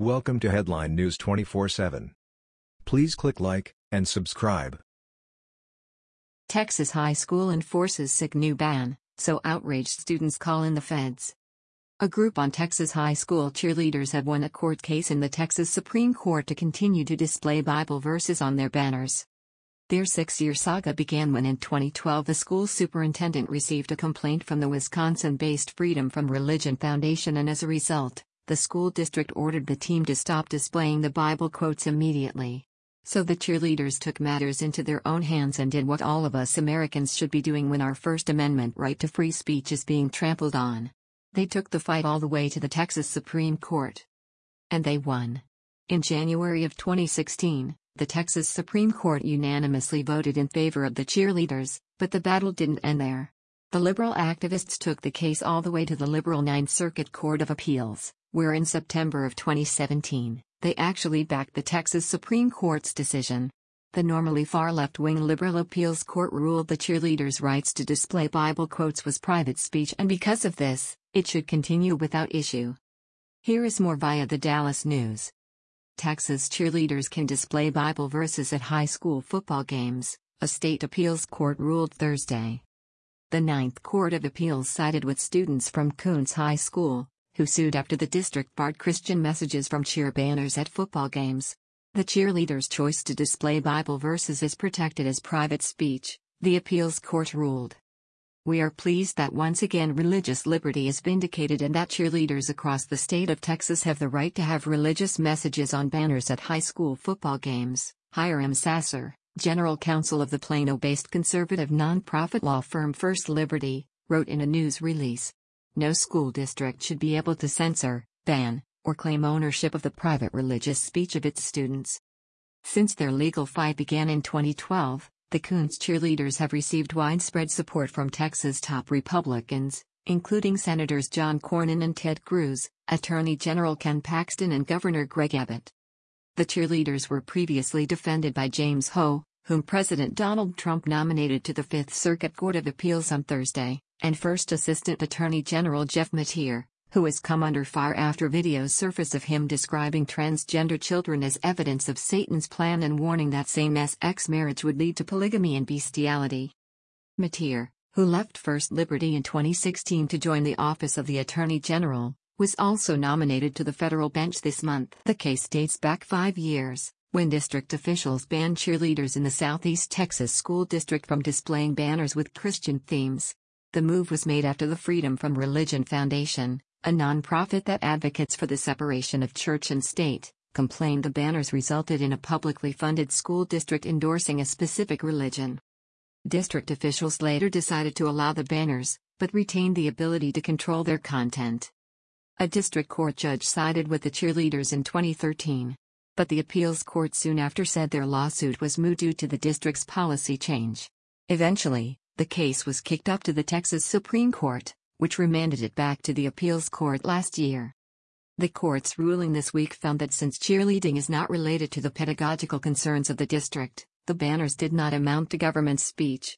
Welcome to Headline News 24/7. Please click like and subscribe. Texas high school enforces sick new ban, so outraged students call in the feds. A group on Texas high school cheerleaders have won a court case in the Texas Supreme Court to continue to display Bible verses on their banners. Their six year saga began when in 2012 the school superintendent received a complaint from the Wisconsin based Freedom from Religion Foundation, and as a result, the school district ordered the team to stop displaying the Bible quotes immediately. So the cheerleaders took matters into their own hands and did what all of us Americans should be doing when our First Amendment right to free speech is being trampled on. They took the fight all the way to the Texas Supreme Court. And they won. In January of 2016, the Texas Supreme Court unanimously voted in favor of the cheerleaders, but the battle didn't end there. The liberal activists took the case all the way to the liberal Ninth Circuit Court of Appeals where in September of 2017, they actually backed the Texas Supreme Court's decision. The normally far left wing liberal appeals court ruled the cheerleaders' rights to display Bible quotes was private speech, and because of this, it should continue without issue. Here is more via the Dallas News. Texas cheerleaders can display Bible verses at high school football games, a state appeals court ruled Thursday. The Ninth Court of Appeals sided with students from Kountze High School, who sued after the district barred Christian messages from cheer banners at football games. The cheerleaders' choice to display Bible verses is protected as private speech, the appeals court ruled. We are pleased that once again religious liberty is vindicated and that cheerleaders across the state of Texas have the right to have religious messages on banners at high school football games, Hiram Sasser, general counsel of the Plano based conservative nonprofit law firm First Liberty, wrote in a news release. No school district should be able to censor, ban, or claim ownership of the private religious speech of its students. Since their legal fight began in 2012, the Kountze cheerleaders have received widespread support from Texas top Republicans, including Senators John Cornyn and Ted Cruz, Attorney General Ken Paxton, and Governor Greg Abbott. The cheerleaders were previously defended by James Ho, whom President Donald Trump nominated to the Fifth Circuit Court of Appeals on Thursday and First Assistant Attorney General Jeff Mateer, who has come under fire after videos surface of him describing transgender children as evidence of Satan's plan and warning that same-sex marriage would lead to polygamy and bestiality. Mateer, who left First Liberty in 2016 to join the office of the Attorney General, was also nominated to the federal bench this month. The case dates back five years, when district officials banned cheerleaders in the Southeast Texas School District from displaying banners with Christian themes. The move was made after the Freedom from Religion Foundation, a nonprofit that advocates for the separation of church and state, complained the banners resulted in a publicly funded school district endorsing a specific religion. District officials later decided to allow the banners, but retained the ability to control their content. A district court judge sided with the cheerleaders in 2013. But the appeals court soon after said their lawsuit was moot due to the district's policy change. Eventually, the case was kicked up to the Texas Supreme Court, which remanded it back to the appeals court last year. The court's ruling this week found that since cheerleading is not related to the pedagogical concerns of the district, the banners did not amount to government speech.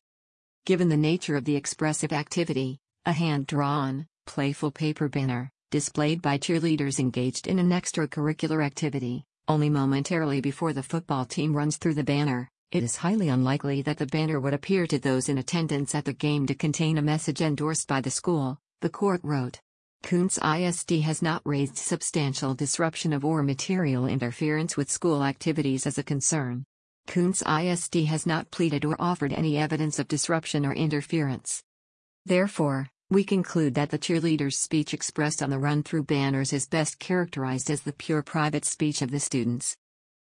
Given the nature of the expressive activity, a hand drawn, playful paper banner, displayed by cheerleaders engaged in an extracurricular activity, only momentarily before the football team runs through the banner, it is highly unlikely that the banner would appear to those in attendance at the game to contain a message endorsed by the school, the court wrote. Kountze ISD has not raised substantial disruption of or material interference with school activities as a concern. Kountze ISD has not pleaded or offered any evidence of disruption or interference. Therefore, we conclude that the cheerleader's speech expressed on the run through banners is best characterized as the pure private speech of the students.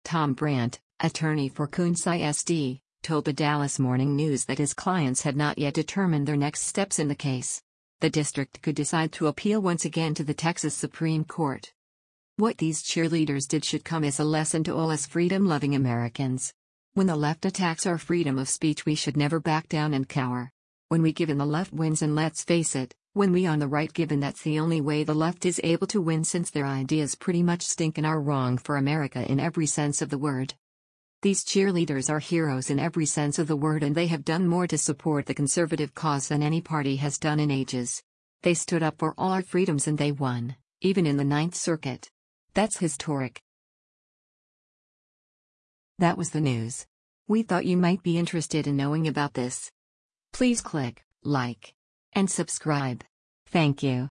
Tom Brandt, attorney for Kountze ISD, told the Dallas Morning News that his clients had not yet determined their next steps in the case. The district could decide to appeal once again to the Texas Supreme Court. What these cheerleaders did should come as a lesson to all us freedom loving Americans. When the left attacks our freedom of speech, we should never back down and cower. When we give in the left wins, and let's face it, when we on the right give in, that's the only way the left is able to win since their ideas pretty much stink and are wrong for America in every sense of the word. These cheerleaders are heroes in every sense of the word and they have done more to support the conservative cause than any party has done in ages. They stood up for all our freedoms and they won, even in the Ninth Circuit. That's historic. That was the news. We thought you might be interested in knowing about this. Please click like and subscribe. Thank you.